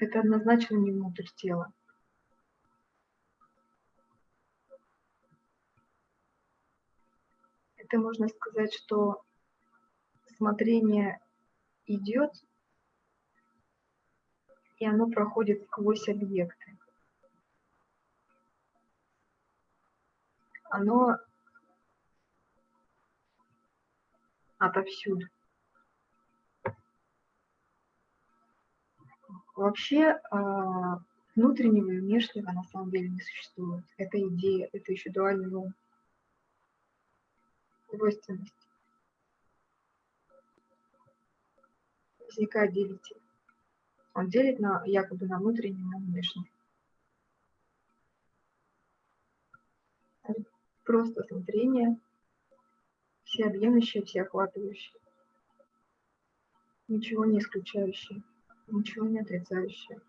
это однозначно не внутрь тела. Это можно сказать, что смотрение идет, и оно проходит сквозь объекты. Оно отовсюду. Вообще а, внутреннего и внешнего на самом деле не существует. Это идея, это еще дуальный ум. Двойственность. Возникает делитель. Он делит на, якобы на внутренний, на внешний. Просто смотрение, всеобъемлющее, всеохватывающее. Ничего не исключающее ничего не отрицающее.